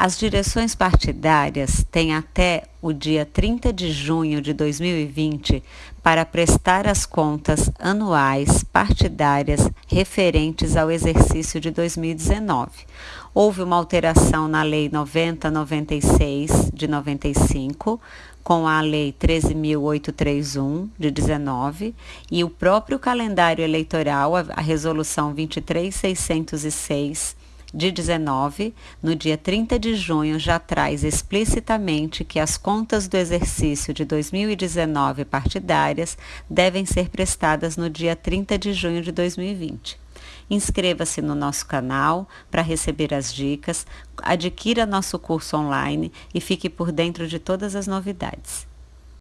As direções partidárias têm até o dia 30 de junho de 2020 para prestar as contas anuais partidárias referentes ao exercício de 2019. Houve uma alteração na Lei 9096 de 95, com a Lei 13.831 de 19 e o próprio calendário eleitoral, a Resolução 23606 de 19, no dia 30 de junho, já traz explicitamente que as contas do exercício de 2019 partidárias devem ser prestadas no dia 30 de junho de 2020. Inscreva-se no nosso canal para receber as dicas, adquira nosso curso online e fique por dentro de todas as novidades.